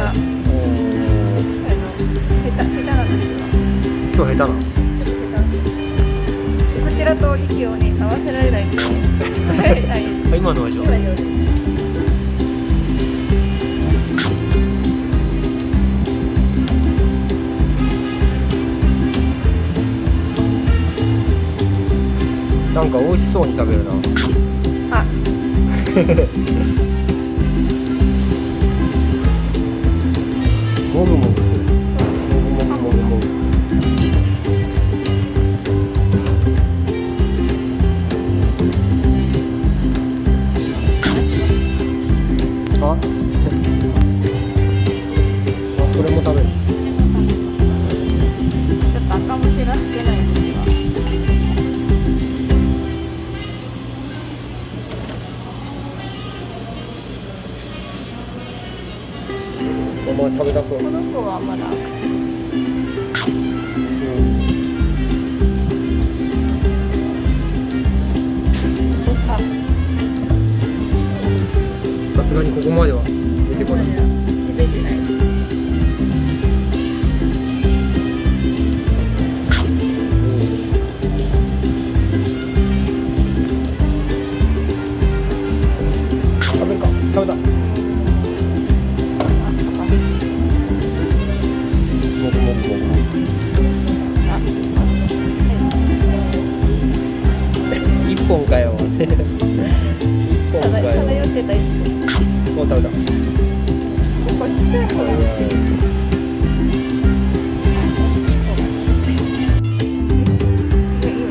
かあの下手下手な。時は今日下手なこちらと息をね合わせられないんで、はい、今のはじゃなんか美味しそうに食べるな。あ。もぐもぐすお前食べたそう。この子はまだ。あさすがにここまでは出てこない。食べるか。食べた 本かよ一本かよ漂ってたもう。食べた個こちっちゃい方が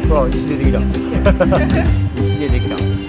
う。わ石でできた石でできた